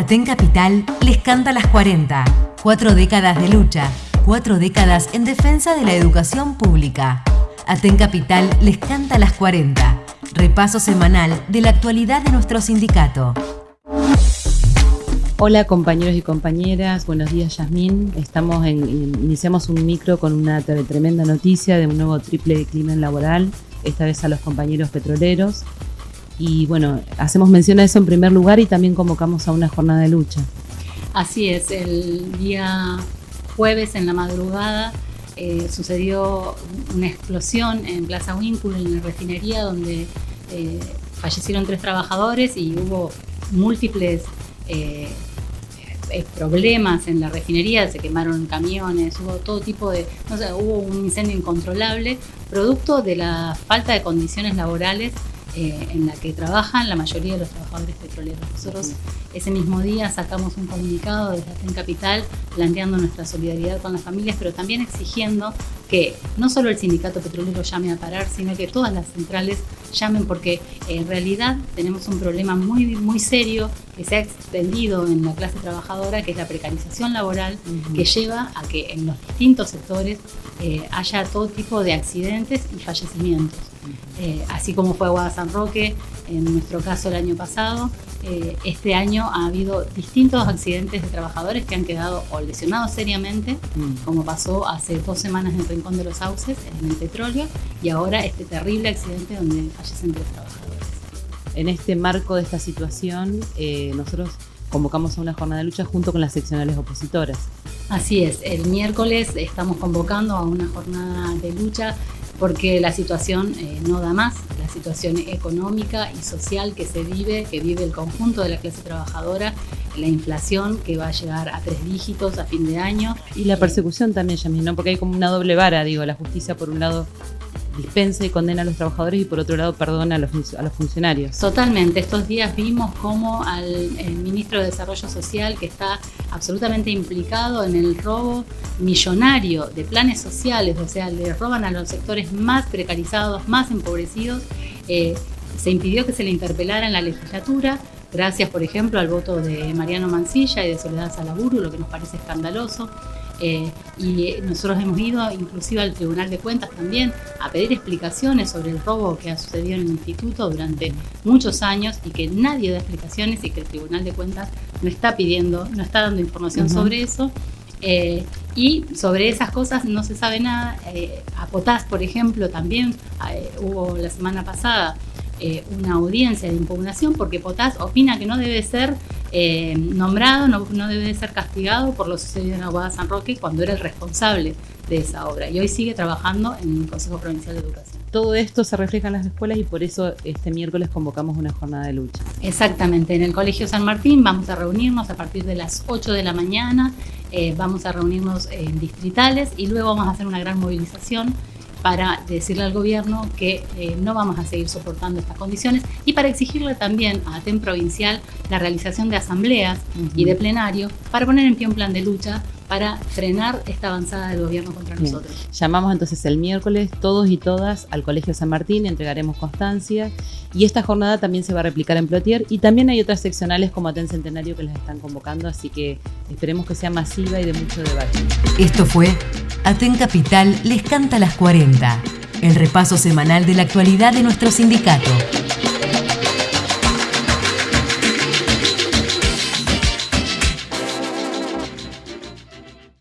Aten Capital les canta las 40. Cuatro décadas de lucha, cuatro décadas en defensa de la educación pública. Aten Capital les canta las 40. Repaso semanal de la actualidad de nuestro sindicato. Hola compañeros y compañeras, buenos días Yasmín. Estamos en, iniciamos un micro con una tremenda noticia de un nuevo triple crimen laboral, esta vez a los compañeros petroleros. Y bueno, hacemos mención a eso en primer lugar y también convocamos a una jornada de lucha. Así es, el día jueves en la madrugada eh, sucedió una explosión en Plaza Winkle, en la refinería, donde eh, fallecieron tres trabajadores y hubo múltiples eh, problemas en la refinería, se quemaron camiones, hubo todo tipo de, no sé, hubo un incendio incontrolable, producto de la falta de condiciones laborales eh, en la que trabajan la mayoría de los trabajadores petroleros. Nosotros ese mismo día sacamos un comunicado desde Aten Capital planteando nuestra solidaridad con las familias, pero también exigiendo que no solo el sindicato petrolero llame a parar, sino que todas las centrales llamen porque en realidad tenemos un problema muy, muy serio que se ha extendido en la clase trabajadora, que es la precarización laboral, que lleva a que en los distintos sectores eh, haya todo tipo de accidentes y fallecimientos. Eh, así como fue Aguada San Roque, en nuestro caso el año pasado, eh, este año ha habido distintos accidentes de trabajadores que han quedado o lesionados seriamente, mm. como pasó hace dos semanas en el Rincón de los Sauces, en el petróleo, y ahora este terrible accidente donde fallecen tres trabajadores. En este marco de esta situación, eh, nosotros convocamos a una jornada de lucha junto con las seccionales opositoras. Así es, el miércoles estamos convocando a una jornada de lucha porque la situación eh, no da más, la situación económica y social que se vive, que vive el conjunto de la clase trabajadora, la inflación que va a llegar a tres dígitos a fin de año. Y la persecución también, Yamil, ¿no? Porque hay como una doble vara, digo, la justicia por un lado dispensa y condena a los trabajadores y por otro lado perdona a los, a los funcionarios. Totalmente. Estos días vimos cómo al ministro de Desarrollo Social, que está absolutamente implicado en el robo millonario de planes sociales, o sea, le roban a los sectores más precarizados, más empobrecidos, eh, se impidió que se le interpelara en la legislatura, gracias, por ejemplo, al voto de Mariano Mancilla y de Soledad Salaburu, lo que nos parece escandaloso. Eh, y nosotros hemos ido inclusive al Tribunal de Cuentas también a pedir explicaciones sobre el robo que ha sucedido en el instituto durante muchos años y que nadie da explicaciones y que el Tribunal de Cuentas no está pidiendo, no está dando información sobre eso. Eh, y sobre esas cosas no se sabe nada. Eh, a Potás, por ejemplo, también hubo la semana pasada una audiencia de impugnación porque Potás opina que no debe ser eh, nombrado, no, debe ser castigado por lo sucedido en Aguada San Roque cuando era el responsable de esa obra y hoy sigue trabajando en el Consejo Provincial de Educación. Todo esto se refleja en las escuelas y por eso este miércoles convocamos una jornada de lucha. Exactamente, en el Colegio San Martín vamos a reunirnos a partir de las 8 de la mañana, eh, vamos a reunirnos en distritales y luego vamos a hacer una gran movilización para decirle al gobierno que eh, no vamos a seguir soportando estas condiciones y para exigirle también a ATEN provincial la realización de asambleas y de plenario para poner en pie un plan de lucha para frenar esta avanzada del gobierno contra nosotros. Llamamos entonces el miércoles todos y todas al Colegio San Martín, entregaremos constancia y esta jornada también se va a replicar en Plotier y también hay otras seccionales como Aten Centenario que las están convocando, así que esperemos que sea masiva y de mucho debate. Esto fue Aten Capital les canta las 40, el repaso semanal de la actualidad de nuestro sindicato.